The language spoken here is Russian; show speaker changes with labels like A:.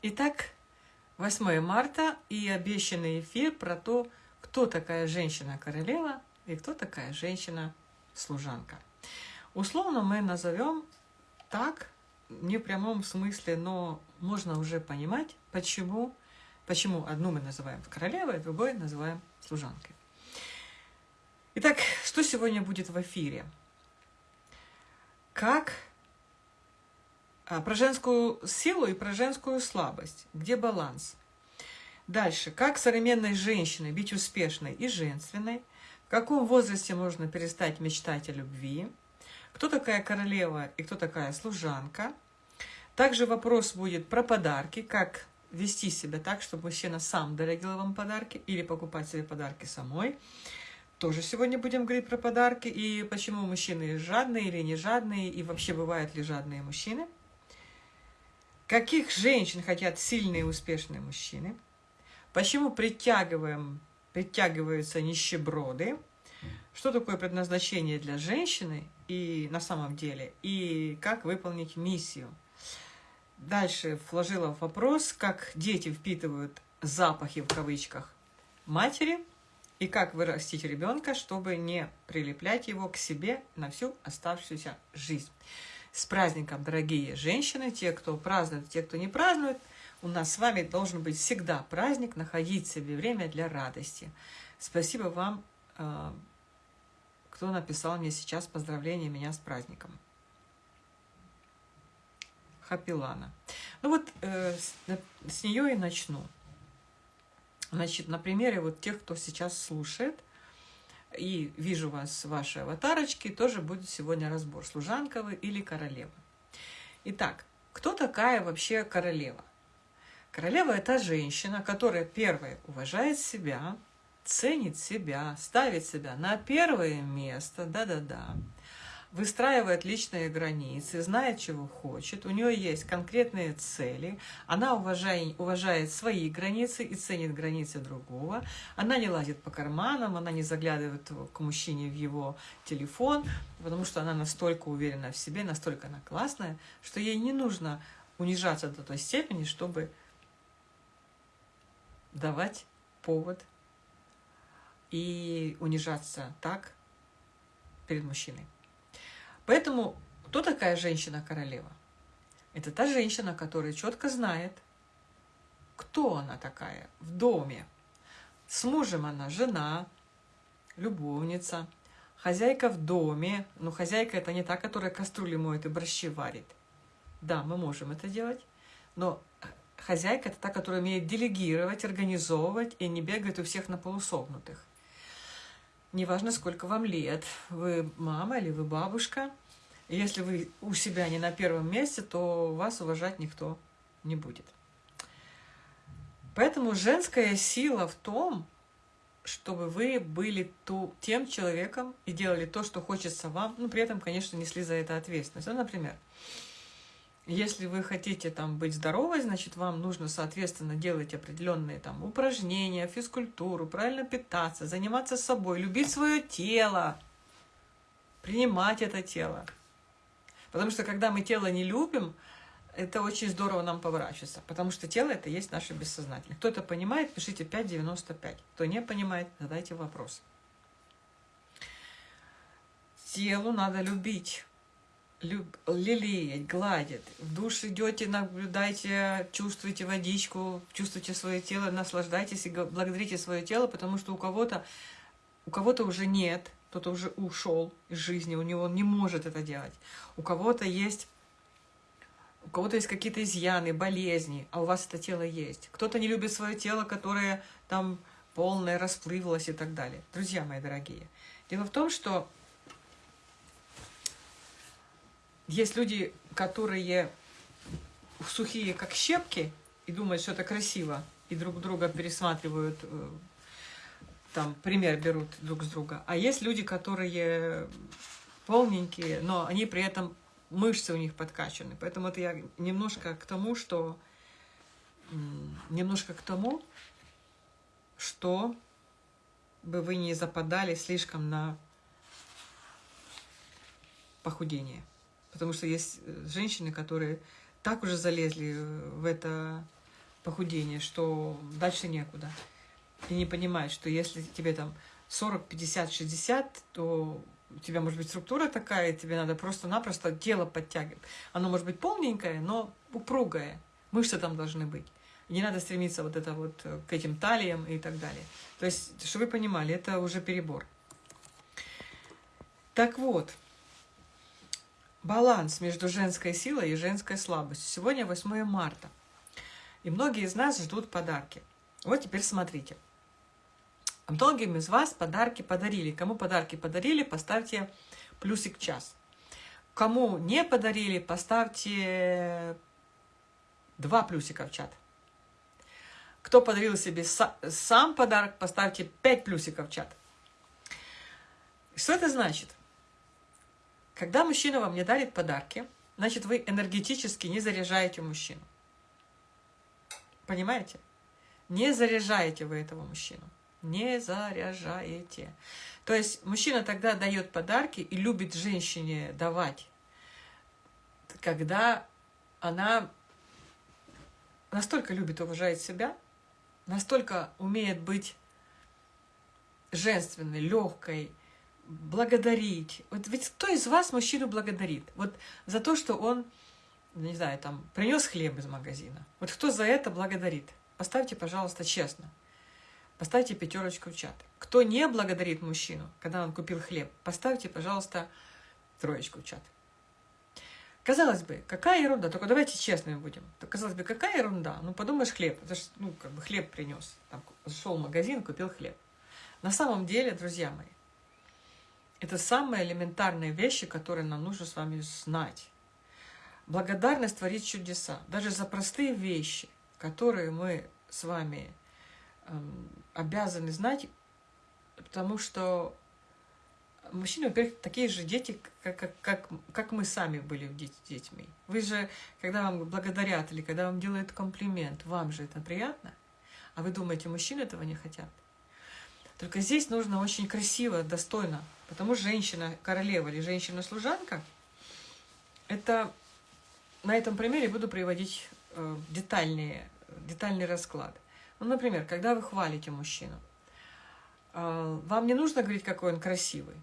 A: Итак, 8 марта и обещанный эфир про то, кто такая женщина-королева и кто такая женщина-служанка. Условно мы назовем так, не в прямом смысле, но можно уже понимать, почему, почему одну мы называем королевой, а другой называем служанкой. Итак, что сегодня будет в эфире? Как про женскую силу и про женскую слабость. Где баланс? Дальше. Как современной женщиной быть успешной и женственной? В каком возрасте можно перестать мечтать о любви? Кто такая королева и кто такая служанка? Также вопрос будет про подарки, как вести себя так, чтобы мужчина сам дорогил вам подарки или покупать себе подарки самой. Тоже сегодня будем говорить про подарки и почему мужчины жадные или не жадные, и вообще бывают ли жадные мужчины. Каких женщин хотят сильные и успешные мужчины? Почему притягиваем, притягиваются нищеброды? Что такое предназначение для женщины и на самом деле? И как выполнить миссию? Дальше вложила вопрос, как дети впитывают запахи в кавычках матери и как вырастить ребенка, чтобы не прилеплять его к себе на всю оставшуюся жизнь. С праздником, дорогие женщины, те, кто празднует, те, кто не празднует. У нас с вами должен быть всегда праздник, находить себе время для радости. Спасибо вам, э, кто написал мне сейчас поздравление меня с праздником. Хапилана. Ну вот э, с нее и начну. Значит, на примере вот тех, кто сейчас слушает, и вижу вас, ваши аватарочки, тоже будет сегодня разбор, служанка вы или королева. Итак, кто такая вообще королева? Королева – это женщина, которая, первое, уважает себя, ценит себя, ставит себя на первое место, да-да-да, выстраивает личные границы, знает, чего хочет, у нее есть конкретные цели, она уважает, уважает свои границы и ценит границы другого, она не лазит по карманам, она не заглядывает к мужчине в его телефон, потому что она настолько уверена в себе, настолько она классная, что ей не нужно унижаться до той степени, чтобы давать повод и унижаться так перед мужчиной. Поэтому кто такая женщина-королева? Это та женщина, которая четко знает, кто она такая в доме. С мужем она жена, любовница, хозяйка в доме. Но хозяйка это не та, которая кастрюли моет и борщи варит. Да, мы можем это делать, но хозяйка это та, которая умеет делегировать, организовывать и не бегает у всех на полусогнутых. Неважно, сколько вам лет, вы мама или вы бабушка, если вы у себя не на первом месте, то вас уважать никто не будет. Поэтому женская сила в том, чтобы вы были ту, тем человеком и делали то, что хочется вам, ну, при этом, конечно, несли за это ответственность. Ну, например, если вы хотите там быть здоровой, значит, вам нужно, соответственно, делать определенные там упражнения, физкультуру, правильно питаться, заниматься собой, любить свое тело, принимать это тело. Потому что когда мы тело не любим, это очень здорово нам поворачивается, потому что тело это есть наше бессознательное. Кто это понимает, пишите 5.95. Кто не понимает, задайте вопрос. Телу надо любить люб, лелеять, гладит. В душ идете, наблюдайте, чувствуйте водичку, чувствуйте свое тело, наслаждайтесь и благодарите свое тело, потому что у кого-то у кого-то уже нет, кто-то уже ушел из жизни, у него он не может это делать. У кого-то есть у кого-то есть какие-то изъяны, болезни, а у вас это тело есть. Кто-то не любит свое тело, которое там полное, расплывалось и так далее. Друзья мои дорогие, дело в том, что Есть люди, которые сухие, как щепки, и думают, что это красиво, и друг друга пересматривают, э, там, пример берут друг с друга. А есть люди, которые полненькие, но они при этом, мышцы у них подкачаны. Поэтому это я немножко к тому, что... Немножко к тому, что бы вы не западали слишком на похудение. Потому что есть э, женщины, которые так уже залезли э, в это похудение, что дальше некуда. И не понимает, что если тебе там 40, 50, 60, то у тебя может быть структура такая, тебе надо просто-напросто тело подтягивать. Оно может быть полненькое, но упругое. Мышцы там должны быть. Не надо стремиться вот это вот э, к этим талиям и так далее. То есть, чтобы вы понимали, это уже перебор. Так вот, баланс между женской силой и женской слабостью. Сегодня 8 марта. И многие из нас ждут подарки. Вот теперь смотрите. Многим из вас подарки подарили. Кому подарки подарили, поставьте плюсик час. Кому не подарили, поставьте два плюсика в чат. Кто подарил себе сам подарок, поставьте пять плюсиков в чат. Что это значит? Когда мужчина вам не дарит подарки, значит, вы энергетически не заряжаете мужчину. Понимаете? Не заряжаете вы этого мужчину. Не заряжаете. То есть мужчина тогда дает подарки и любит женщине давать, когда она настолько любит уважает себя, настолько умеет быть женственной, легкой, благодарить. Вот ведь кто из вас мужчину благодарит? Вот за то, что он, не знаю, там, принес хлеб из магазина. Вот кто за это благодарит? Поставьте, пожалуйста, честно. Поставьте пятерочку в чат. Кто не благодарит мужчину, когда он купил хлеб, поставьте, пожалуйста, троечку в чат. Казалось бы, какая ерунда, только давайте честными будем. казалось бы, какая ерунда, ну подумаешь, хлеб, это ж, ну, как бы хлеб принес, там, зашел в магазин, купил хлеб. На самом деле, друзья мои, это самые элементарные вещи, которые нам нужно с вами знать. Благодарность творит чудеса. Даже за простые вещи, которые мы с вами эм, обязаны знать, потому что мужчины, во-первых, такие же дети, как, как, как, как мы сами были детьми. Вы же, когда вам благодарят или когда вам делают комплимент, вам же это приятно, а вы думаете, мужчины этого не хотят? Только здесь нужно очень красиво, достойно Потому что женщина-королева или женщина-служанка, это на этом примере буду приводить э, детальные, детальный расклад. Ну, например, когда вы хвалите мужчину, э, вам не нужно говорить, какой он красивый.